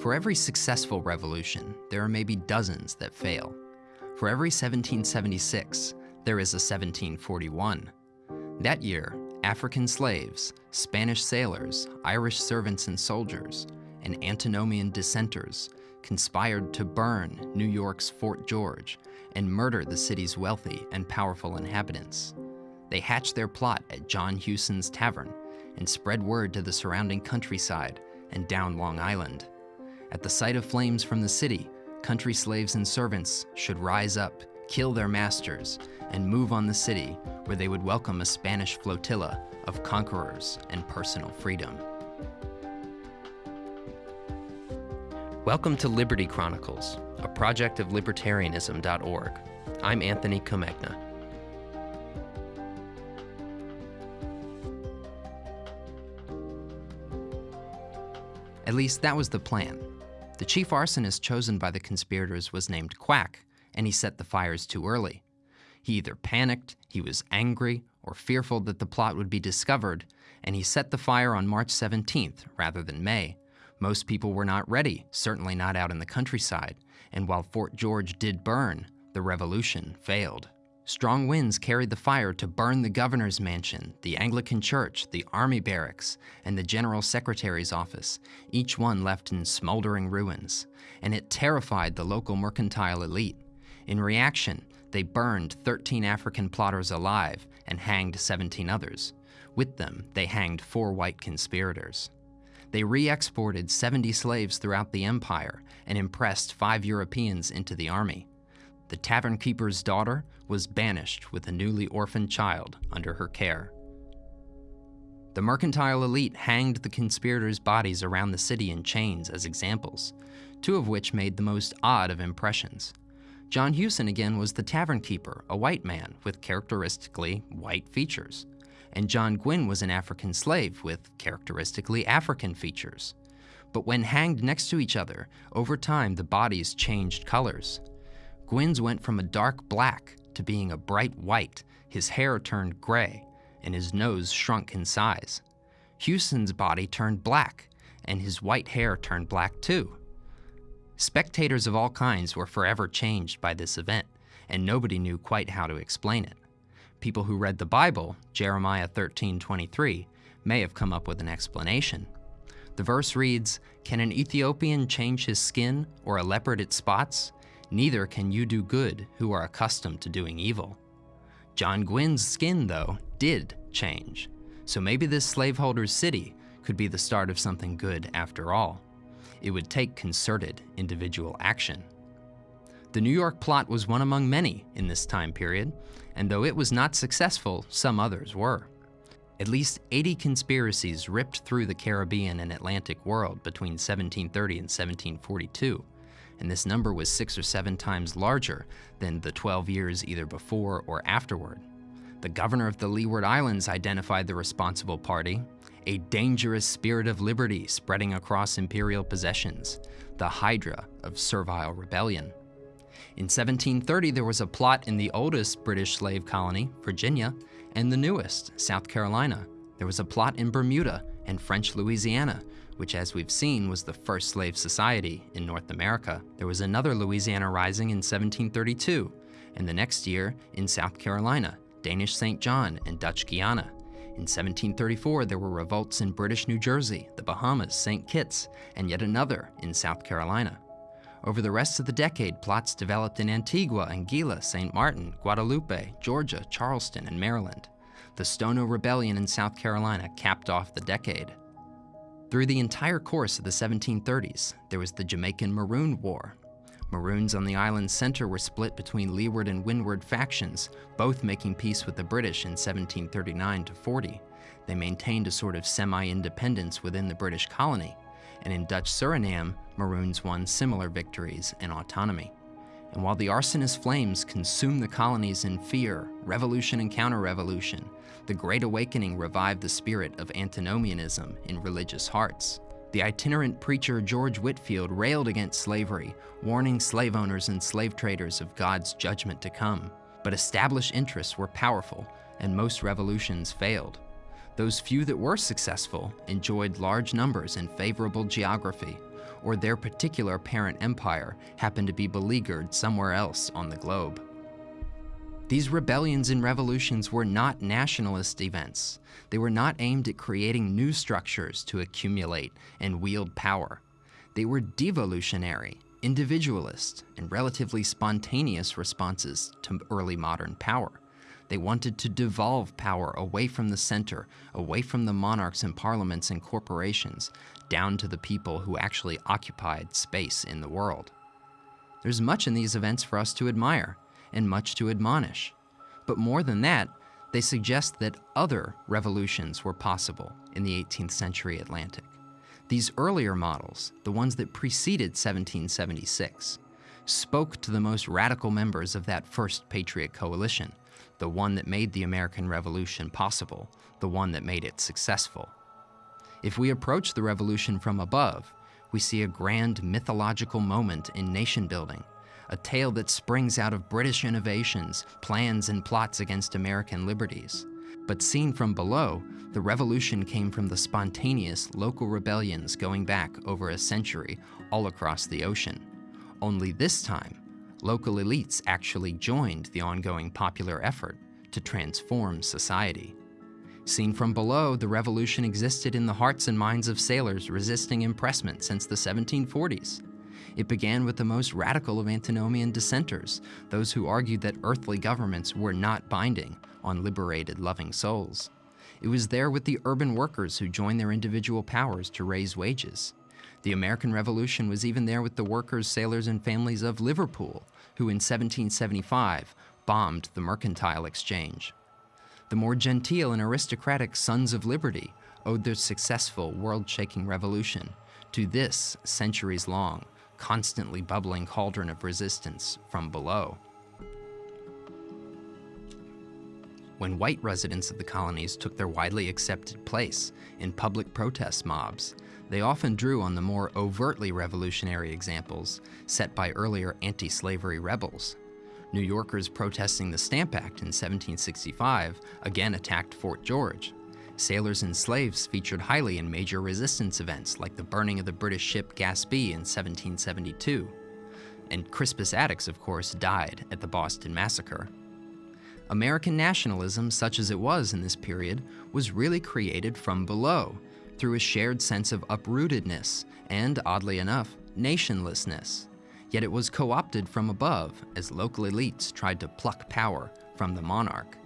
For every successful revolution, there are maybe dozens that fail. For every 1776, there is a 1741. That year, African slaves, Spanish sailors, Irish servants and soldiers, and antinomian dissenters conspired to burn New York's Fort George and murder the city's wealthy and powerful inhabitants. They hatched their plot at John Hughson's Tavern and spread word to the surrounding countryside and down Long Island. At the sight of flames from the city, country slaves and servants should rise up, kill their masters, and move on the city where they would welcome a Spanish flotilla of conquerors and personal freedom. Welcome to Liberty Chronicles, a project of libertarianism.org. I'm Anthony Comegna. At least that was the plan. The chief arsonist chosen by the conspirators was named Quack, and he set the fires too early. He either panicked, he was angry, or fearful that the plot would be discovered, and he set the fire on March 17th rather than May. Most people were not ready, certainly not out in the countryside, and while Fort George did burn, the revolution failed. Strong winds carried the fire to burn the governor's mansion, the Anglican church, the army barracks, and the general secretary's office, each one left in smoldering ruins. And it terrified the local mercantile elite. In reaction, they burned 13 African plotters alive and hanged 17 others. With them, they hanged four white conspirators. They re-exported 70 slaves throughout the empire and impressed five Europeans into the army. The tavern keeper's daughter was banished with a newly orphaned child under her care. The mercantile elite hanged the conspirators' bodies around the city in chains as examples, two of which made the most odd of impressions. John Hughson again was the tavern keeper, a white man with characteristically white features. And John Gwynn was an African slave with characteristically African features. But when hanged next to each other, over time the bodies changed colors. Gwynn's went from a dark black to being a bright white, his hair turned gray, and his nose shrunk in size. Hughson's body turned black, and his white hair turned black too. Spectators of all kinds were forever changed by this event, and nobody knew quite how to explain it. People who read the Bible, Jeremiah 13:23, may have come up with an explanation. The verse reads, Can an Ethiopian change his skin or a leopard its spots? Neither can you do good who are accustomed to doing evil. John Gwynn's skin, though, did change. So maybe this slaveholder's city could be the start of something good after all. It would take concerted individual action. The New York plot was one among many in this time period, and though it was not successful, some others were. At least 80 conspiracies ripped through the Caribbean and Atlantic world between 1730 and 1742, and this number was six or seven times larger than the 12 years either before or afterward. The governor of the Leeward Islands identified the responsible party, a dangerous spirit of liberty spreading across imperial possessions, the hydra of servile rebellion. In 1730, there was a plot in the oldest British slave colony, Virginia, and the newest, South Carolina. There was a plot in Bermuda and French Louisiana, which as we've seen was the first slave society in North America. There was another Louisiana Rising in 1732, and the next year in South Carolina, Danish St. John, and Dutch Guiana. In 1734, there were revolts in British New Jersey, the Bahamas, St. Kitts, and yet another in South Carolina. Over the rest of the decade, plots developed in Antigua, Anguilla, St. Martin, Guadeloupe, Georgia, Charleston, and Maryland. The Stono Rebellion in South Carolina capped off the decade. Through the entire course of the 1730s, there was the Jamaican Maroon War. Maroons on the island's center were split between leeward and windward factions, both making peace with the British in 1739 to 40. They maintained a sort of semi-independence within the British colony, and in Dutch Suriname, Maroons won similar victories and autonomy. And while the arsonist flames consumed the colonies in fear, revolution and counter-revolution, the Great Awakening revived the spirit of antinomianism in religious hearts. The itinerant preacher George Whitefield railed against slavery, warning slave owners and slave traders of God's judgment to come. But established interests were powerful, and most revolutions failed. Those few that were successful enjoyed large numbers and favorable geography, or their particular parent empire happened to be beleaguered somewhere else on the globe. These rebellions and revolutions were not nationalist events. They were not aimed at creating new structures to accumulate and wield power. They were devolutionary, individualist, and relatively spontaneous responses to early modern power. They wanted to devolve power away from the center, away from the monarchs and parliaments and corporations, down to the people who actually occupied space in the world. There's much in these events for us to admire, and much to admonish. But more than that, they suggest that other revolutions were possible in the 18th century Atlantic. These earlier models, the ones that preceded 1776, spoke to the most radical members of that first Patriot Coalition, the one that made the American Revolution possible, the one that made it successful. If we approach the revolution from above, we see a grand mythological moment in nation building, a tale that springs out of British innovations, plans, and plots against American liberties. But seen from below, the revolution came from the spontaneous local rebellions going back over a century all across the ocean. Only this time, local elites actually joined the ongoing popular effort to transform society. Seen from below, the revolution existed in the hearts and minds of sailors resisting impressment since the 1740s. It began with the most radical of antinomian dissenters, those who argued that earthly governments were not binding on liberated, loving souls. It was there with the urban workers who joined their individual powers to raise wages. The American Revolution was even there with the workers, sailors, and families of Liverpool, who in 1775 bombed the mercantile exchange. The more genteel and aristocratic Sons of Liberty owed their successful world-shaking revolution to this centuries-long, constantly bubbling cauldron of resistance from below. When white residents of the colonies took their widely accepted place in public protest mobs, they often drew on the more overtly revolutionary examples set by earlier anti-slavery rebels. New Yorkers protesting the Stamp Act in 1765 again attacked Fort George. Sailors and slaves featured highly in major resistance events like the burning of the British ship Gaspee in 1772. And Crispus Attucks, of course, died at the Boston Massacre. American nationalism, such as it was in this period, was really created from below through a shared sense of uprootedness and, oddly enough, nationlessness. Yet it was co-opted from above as local elites tried to pluck power from the monarch.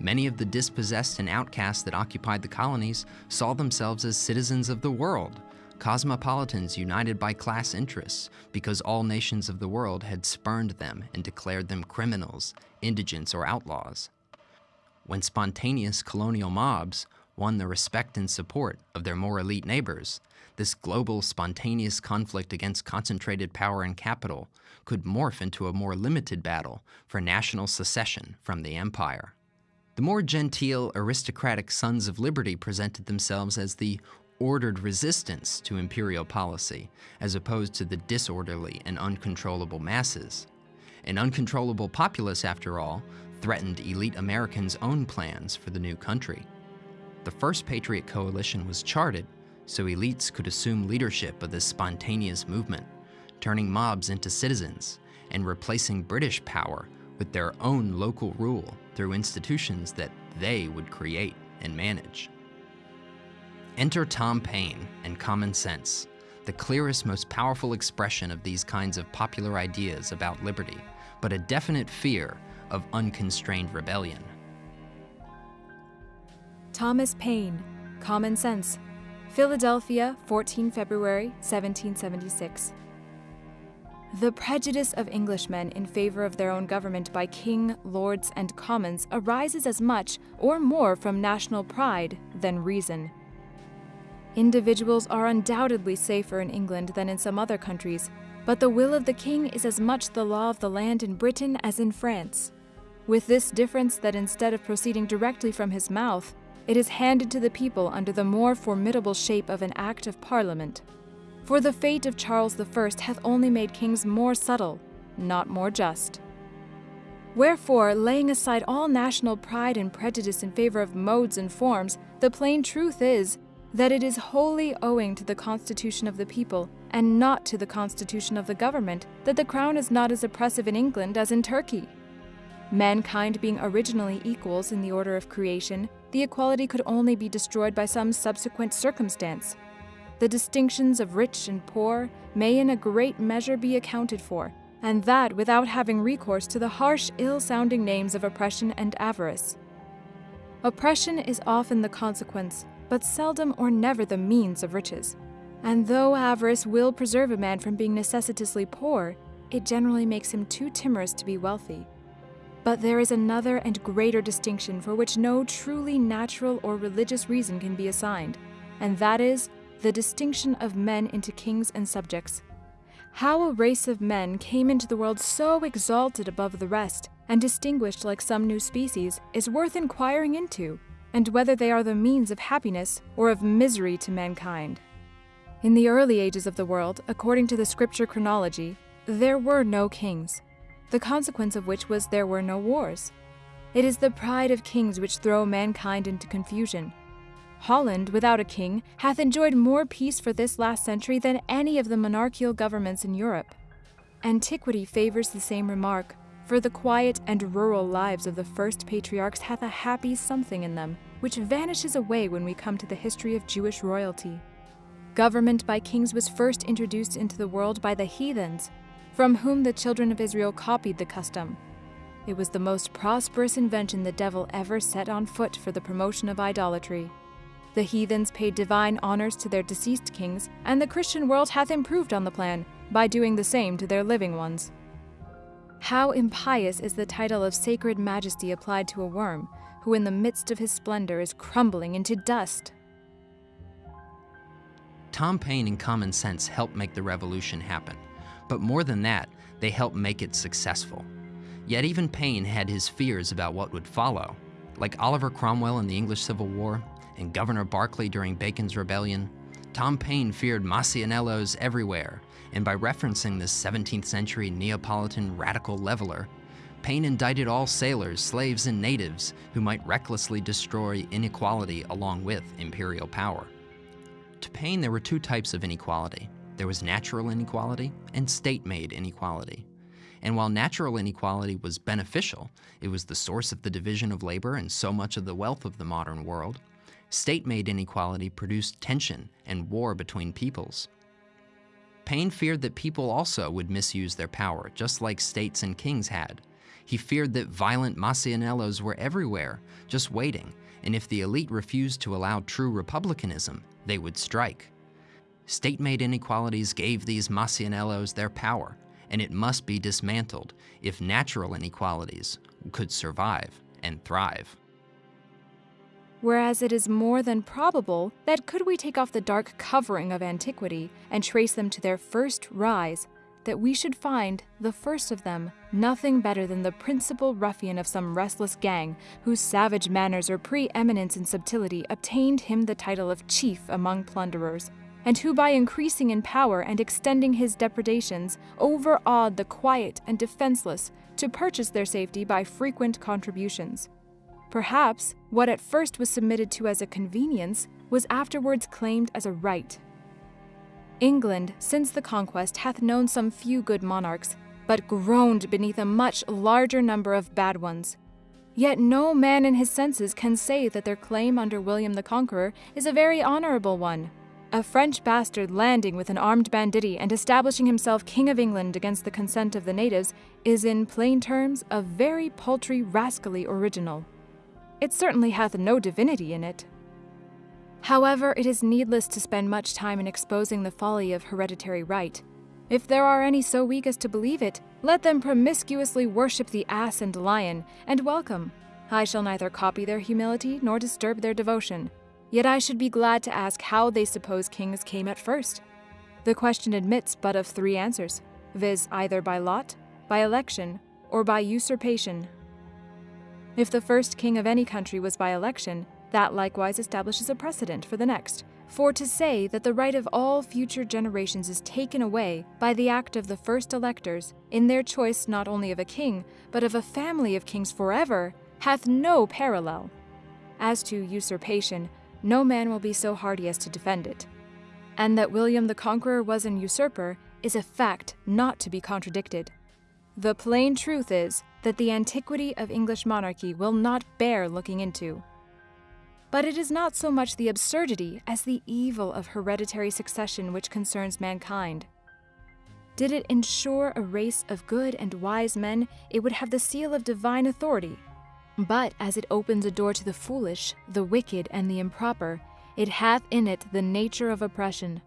Many of the dispossessed and outcasts that occupied the colonies saw themselves as citizens of the world, cosmopolitans united by class interests because all nations of the world had spurned them and declared them criminals, indigents, or outlaws. When spontaneous colonial mobs won the respect and support of their more elite neighbors, this global, spontaneous conflict against concentrated power and capital could morph into a more limited battle for national secession from the empire. The more genteel, aristocratic Sons of Liberty presented themselves as the ordered resistance to imperial policy, as opposed to the disorderly and uncontrollable masses. An uncontrollable populace, after all, threatened elite Americans' own plans for the new country. The first Patriot Coalition was charted so elites could assume leadership of this spontaneous movement, turning mobs into citizens and replacing British power with their own local rule through institutions that they would create and manage. Enter Tom Paine and Common Sense, the clearest, most powerful expression of these kinds of popular ideas about liberty, but a definite fear of unconstrained rebellion. Thomas Paine, Common Sense, Philadelphia, 14 February 1776. The prejudice of Englishmen in favor of their own government by king, lords, and commons arises as much or more from national pride than reason. Individuals are undoubtedly safer in England than in some other countries, but the will of the king is as much the law of the land in Britain as in France. With this difference that instead of proceeding directly from his mouth, it is handed to the people under the more formidable shape of an Act of Parliament. For the fate of Charles I hath only made kings more subtle, not more just. Wherefore, laying aside all national pride and prejudice in favor of modes and forms, the plain truth is that it is wholly owing to the constitution of the people, and not to the constitution of the government, that the crown is not as oppressive in England as in Turkey. Mankind being originally equals in the order of creation, the equality could only be destroyed by some subsequent circumstance. The distinctions of rich and poor may in a great measure be accounted for, and that without having recourse to the harsh, ill sounding names of oppression and avarice. Oppression is often the consequence, but seldom or never the means of riches. And though avarice will preserve a man from being necessitously poor, it generally makes him too timorous to be wealthy. But there is another and greater distinction for which no truly natural or religious reason can be assigned, and that is the distinction of men into kings and subjects. How a race of men came into the world so exalted above the rest and distinguished like some new species is worth inquiring into, and whether they are the means of happiness or of misery to mankind. In the early ages of the world, according to the scripture chronology, there were no kings, the consequence of which was there were no wars. It is the pride of kings which throw mankind into confusion. Holland, without a king, hath enjoyed more peace for this last century than any of the monarchical governments in Europe. Antiquity favors the same remark, for the quiet and rural lives of the first patriarchs hath a happy something in them, which vanishes away when we come to the history of Jewish royalty. Government by kings was first introduced into the world by the heathens, from whom the children of Israel copied the custom. It was the most prosperous invention the devil ever set on foot for the promotion of idolatry. The heathens paid divine honors to their deceased kings, and the Christian world hath improved on the plan by doing the same to their living ones. How impious is the title of sacred majesty applied to a worm, who in the midst of his splendor is crumbling into dust. Tom Paine and Common Sense helped make the revolution happen, but more than that, they helped make it successful. Yet even Paine had his fears about what would follow. Like Oliver Cromwell in the English Civil War and Governor Berkeley during Bacon's Rebellion, Tom Paine feared Masaniellos everywhere, and by referencing this 17th century Neapolitan radical leveler, Paine indicted all sailors, slaves, and natives who might recklessly destroy inequality along with imperial power. To Paine, there were two types of inequality. There was natural inequality and state-made inequality. And while natural inequality was beneficial, it was the source of the division of labor and so much of the wealth of the modern world, state-made inequality produced tension and war between peoples. Paine feared that people also would misuse their power, just like states and kings had. He feared that violent Masaniellos were everywhere, just waiting, and if the elite refused to allow true republicanism, they would strike. State-made inequalities gave these Masaniellos their power, and it must be dismantled if natural inequalities could survive and thrive. Whereas it is more than probable that could we take off the dark covering of antiquity and trace them to their first rise, that we should find, the first of them, nothing better than the principal ruffian of some restless gang, whose savage manners or preeminence in subtlety obtained him the title of chief among plunderers, and who by increasing in power and extending his depredations overawed the quiet and defenseless to purchase their safety by frequent contributions. Perhaps what at first was submitted to as a convenience was afterwards claimed as a right. England, since the conquest, hath known some few good monarchs, but groaned beneath a much larger number of bad ones. Yet no man in his senses can say that their claim under William the Conqueror is a very honorable one. A French bastard landing with an armed banditti and establishing himself King of England against the consent of the natives is, in plain terms, a very paltry, rascally original. It certainly hath no divinity in it. However, it is needless to spend much time in exposing the folly of hereditary right. If there are any so weak as to believe it, let them promiscuously worship the ass and lion, and welcome. I shall neither copy their humility nor disturb their devotion. Yet I should be glad to ask how they suppose kings came at first. The question admits but of three answers, viz., either by lot, by election, or by usurpation if the first king of any country was by election, that likewise establishes a precedent for the next, For to say that the right of all future generations is taken away by the act of the first electors, in their choice not only of a king, but of a family of kings forever, hath no parallel. As to usurpation, no man will be so hardy as to defend it. And that William the Conqueror was an usurper is a fact not to be contradicted. The plain truth is that the antiquity of English monarchy will not bear looking into. But it is not so much the absurdity as the evil of hereditary succession which concerns mankind. Did it ensure a race of good and wise men, it would have the seal of divine authority. But as it opens a door to the foolish, the wicked, and the improper, it hath in it the nature of oppression.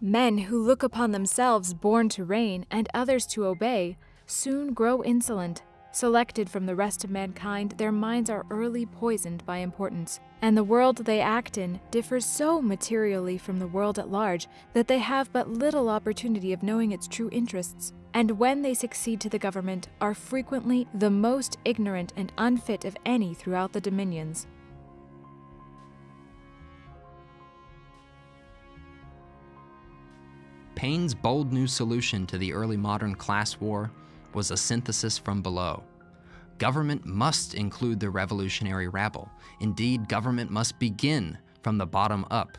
Men who look upon themselves born to reign and others to obey soon grow insolent Selected from the rest of mankind, their minds are early poisoned by importance, and the world they act in differs so materially from the world at large that they have but little opportunity of knowing its true interests, and when they succeed to the government, are frequently the most ignorant and unfit of any throughout the dominions. Paine's bold new solution to the early modern class war was a synthesis from below. Government must include the revolutionary rabble. Indeed, government must begin from the bottom up.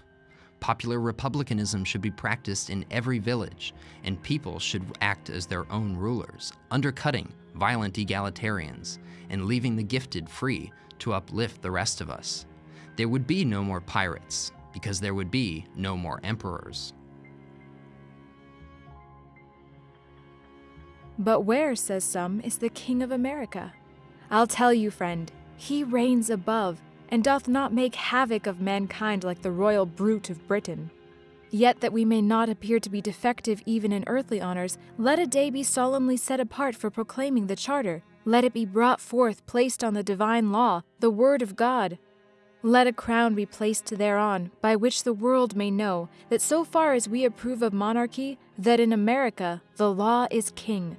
Popular republicanism should be practiced in every village, and people should act as their own rulers, undercutting violent egalitarians and leaving the gifted free to uplift the rest of us. There would be no more pirates, because there would be no more emperors. But where, says some, is the King of America? I'll tell you, friend, he reigns above, and doth not make havoc of mankind like the royal brute of Britain. Yet that we may not appear to be defective even in earthly honors, let a day be solemnly set apart for proclaiming the charter. Let it be brought forth, placed on the divine law, the word of God. Let a crown be placed thereon, by which the world may know that so far as we approve of monarchy, that in America the law is king.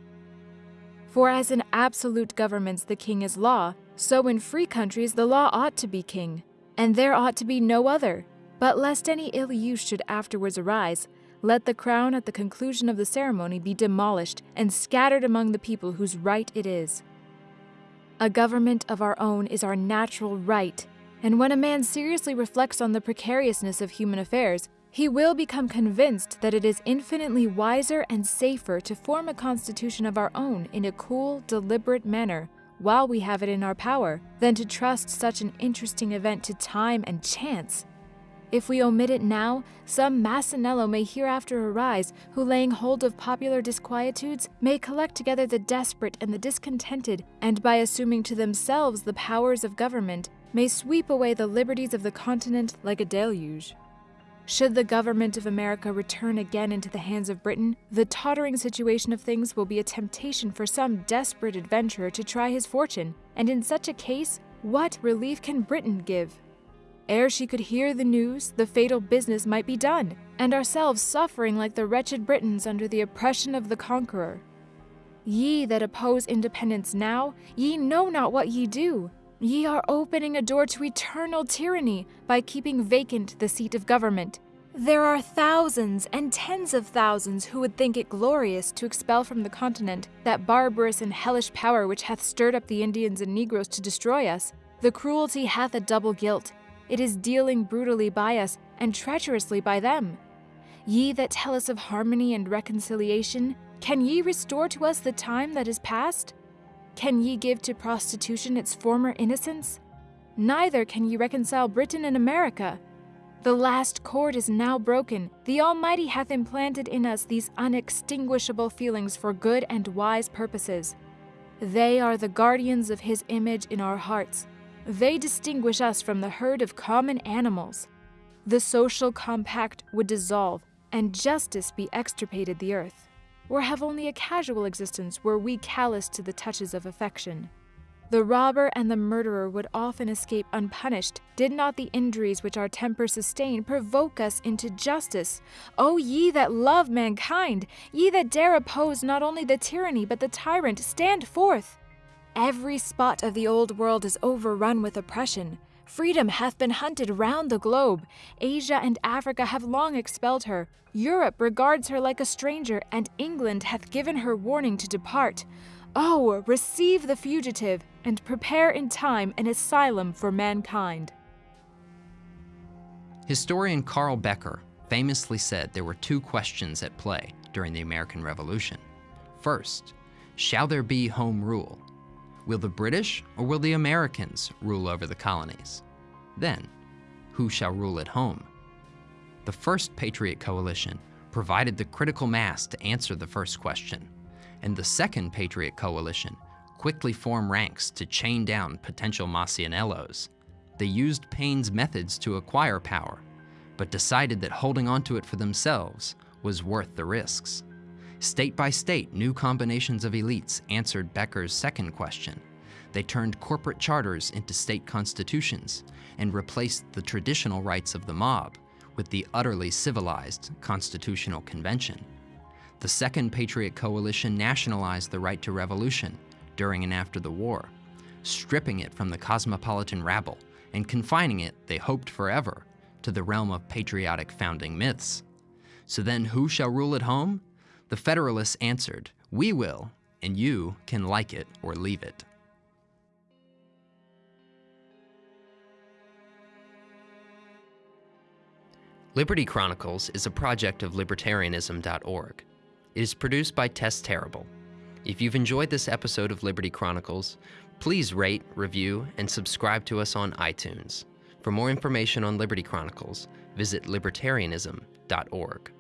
For as in absolute governments the king is law, so in free countries the law ought to be king, and there ought to be no other. But lest any ill use should afterwards arise, let the crown at the conclusion of the ceremony be demolished and scattered among the people whose right it is. A government of our own is our natural right, and when a man seriously reflects on the precariousness of human affairs, he will become convinced that it is infinitely wiser and safer to form a constitution of our own in a cool, deliberate manner while we have it in our power than to trust such an interesting event to time and chance. If we omit it now, some Masaniello may hereafter arise who, laying hold of popular disquietudes, may collect together the desperate and the discontented, and by assuming to themselves the powers of government, may sweep away the liberties of the continent like a deluge. Should the government of America return again into the hands of Britain, the tottering situation of things will be a temptation for some desperate adventurer to try his fortune, and in such a case, what relief can Britain give? Ere she could hear the news, the fatal business might be done, and ourselves suffering like the wretched Britons under the oppression of the conqueror. Ye that oppose independence now, ye know not what ye do. Ye are opening a door to eternal tyranny by keeping vacant the seat of government. There are thousands and tens of thousands who would think it glorious to expel from the continent that barbarous and hellish power which hath stirred up the Indians and Negroes to destroy us. The cruelty hath a double guilt. It is dealing brutally by us and treacherously by them. Ye that tell us of harmony and reconciliation, can ye restore to us the time that is past? Can ye give to prostitution its former innocence? Neither can ye reconcile Britain and America. The last cord is now broken. The Almighty hath implanted in us these unextinguishable feelings for good and wise purposes. They are the guardians of His image in our hearts. They distinguish us from the herd of common animals. The social compact would dissolve, and justice be extirpated the earth or have only a casual existence were we callous to the touches of affection. The robber and the murderer would often escape unpunished, did not the injuries which our temper sustain provoke us into justice. O ye that love mankind, ye that dare oppose not only the tyranny but the tyrant, stand forth! Every spot of the old world is overrun with oppression. Freedom hath been hunted round the globe. Asia and Africa have long expelled her. Europe regards her like a stranger, and England hath given her warning to depart. Oh, receive the fugitive, and prepare in time an asylum for mankind. Historian Carl Becker famously said there were two questions at play during the American Revolution. First, shall there be home rule? Will the British or will the Americans rule over the colonies? Then, who shall rule at home? The first Patriot Coalition provided the critical mass to answer the first question, and the second Patriot Coalition quickly formed ranks to chain down potential Masaniellos. They used Paine's methods to acquire power, but decided that holding onto it for themselves was worth the risks. State by state, new combinations of elites answered Becker's second question. They turned corporate charters into state constitutions and replaced the traditional rights of the mob with the utterly civilized Constitutional Convention. The Second Patriot Coalition nationalized the right to revolution during and after the war, stripping it from the cosmopolitan rabble and confining it, they hoped forever, to the realm of patriotic founding myths. So then who shall rule at home? The Federalists answered, We will, and you can like it or leave it. Liberty Chronicles is a project of libertarianism.org. It is produced by Tess Terrible. If you've enjoyed this episode of Liberty Chronicles, please rate, review, and subscribe to us on iTunes. For more information on Liberty Chronicles, visit libertarianism.org.